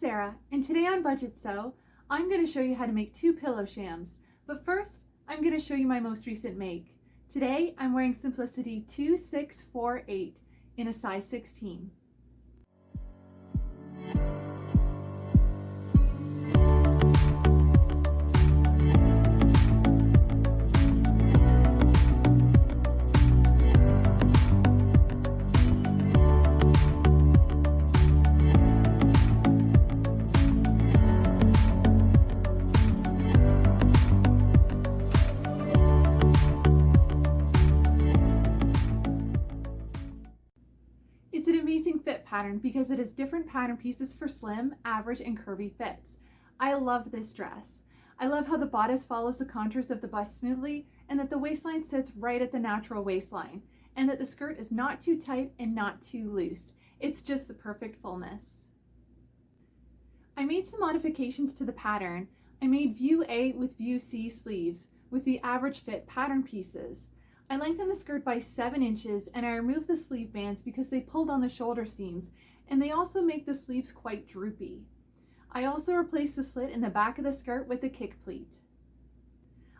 Sarah, and today on Budget Sew, I'm going to show you how to make two pillow shams. But first, I'm going to show you my most recent make. Today, I'm wearing Simplicity 2648 in a size 16. Pattern because it has different pattern pieces for slim, average, and curvy fits. I love this dress. I love how the bodice follows the contours of the bust smoothly and that the waistline sits right at the natural waistline and that the skirt is not too tight and not too loose. It's just the perfect fullness. I made some modifications to the pattern. I made view A with view C sleeves with the average fit pattern pieces. I lengthened the skirt by 7 inches and I removed the sleeve bands because they pulled on the shoulder seams and they also make the sleeves quite droopy. I also replaced the slit in the back of the skirt with a kick pleat.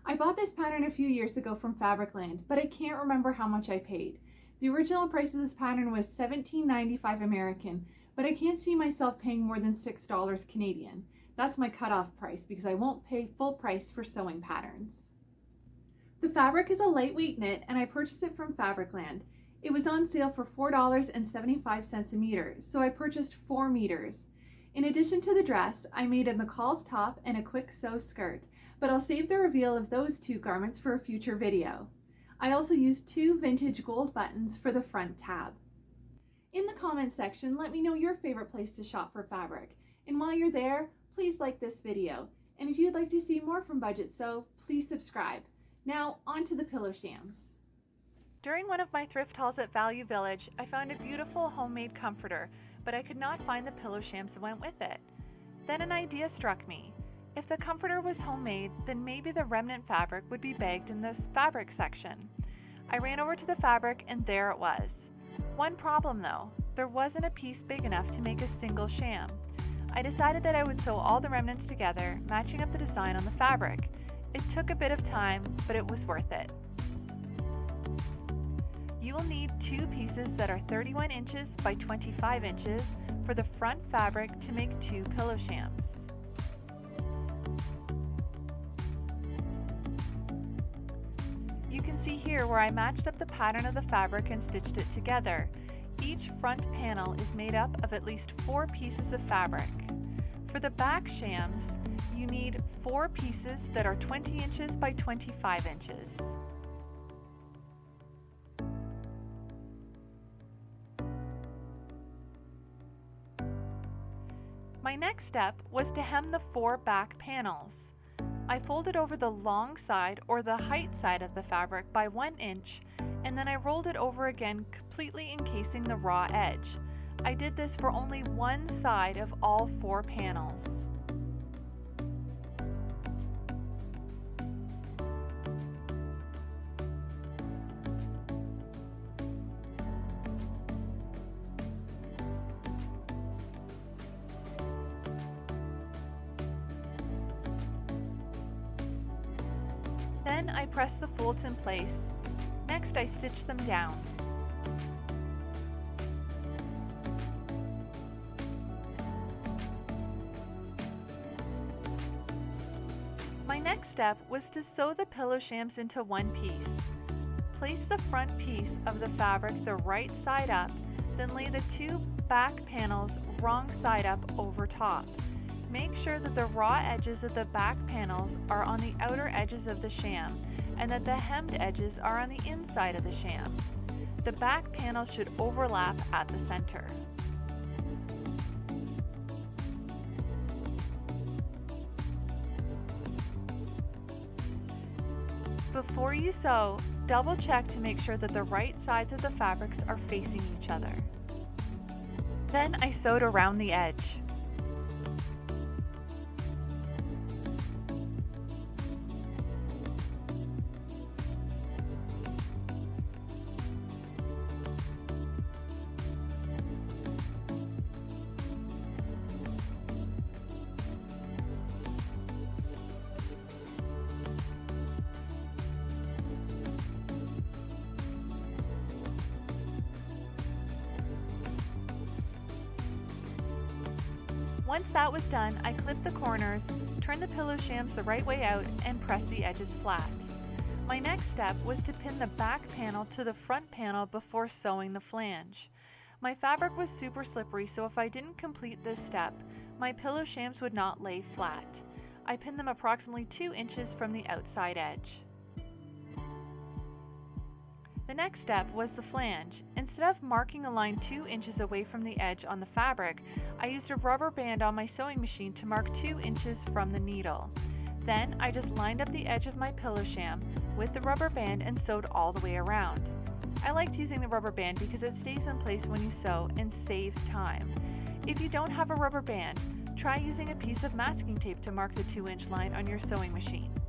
I bought this pattern a few years ago from Fabricland, but I can't remember how much I paid. The original price of this pattern was $17.95 American, but I can't see myself paying more than $6 Canadian. That's my cutoff price because I won't pay full price for sewing patterns. The fabric is a lightweight knit and I purchased it from Fabricland. It was on sale for $4.75 a meter, so I purchased 4 meters. In addition to the dress, I made a McCall's top and a quick sew skirt, but I'll save the reveal of those two garments for a future video. I also used two vintage gold buttons for the front tab. In the comments section, let me know your favorite place to shop for fabric. And while you're there, please like this video. And if you'd like to see more from Budget Sew, please subscribe. Now, on to the pillow shams. During one of my thrift hauls at Value Village, I found a beautiful homemade comforter, but I could not find the pillow shams that went with it. Then an idea struck me. If the comforter was homemade, then maybe the remnant fabric would be bagged in the fabric section. I ran over to the fabric and there it was. One problem though, there wasn't a piece big enough to make a single sham. I decided that I would sew all the remnants together, matching up the design on the fabric. It took a bit of time, but it was worth it. You will need two pieces that are 31 inches by 25 inches for the front fabric to make two pillow shams. You can see here where I matched up the pattern of the fabric and stitched it together. Each front panel is made up of at least four pieces of fabric. For the back shams, you need four pieces that are 20 inches by 25 inches. My next step was to hem the four back panels. I folded over the long side or the height side of the fabric by one inch and then I rolled it over again completely encasing the raw edge. I did this for only one side of all four panels. Then I press the folds in place. Next I stitch them down. My next step was to sew the pillow shams into one piece. Place the front piece of the fabric the right side up, then lay the two back panels wrong side up over top. Make sure that the raw edges of the back panels are on the outer edges of the sham and that the hemmed edges are on the inside of the sham. The back panel should overlap at the center. Before you sew, double check to make sure that the right sides of the fabrics are facing each other. Then I sewed around the edge. Once that was done, I clipped the corners, turned the pillow shams the right way out, and pressed the edges flat. My next step was to pin the back panel to the front panel before sewing the flange. My fabric was super slippery, so if I didn't complete this step, my pillow shams would not lay flat. I pinned them approximately 2 inches from the outside edge. Next step was the flange. Instead of marking a line 2 inches away from the edge on the fabric, I used a rubber band on my sewing machine to mark 2 inches from the needle. Then I just lined up the edge of my pillow sham with the rubber band and sewed all the way around. I liked using the rubber band because it stays in place when you sew and saves time. If you don't have a rubber band, try using a piece of masking tape to mark the 2 inch line on your sewing machine.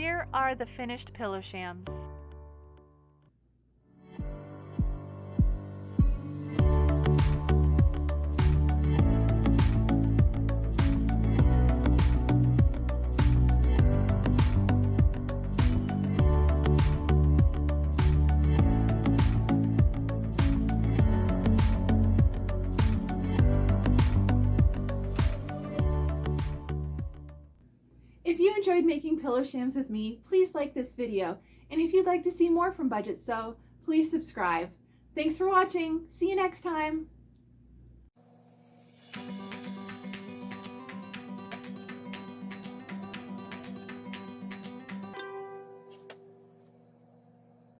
Here are the finished pillow shams. Enjoyed making pillow shams with me, please like this video. And if you'd like to see more from Budget Sew, please subscribe. Thanks for watching. See you next time.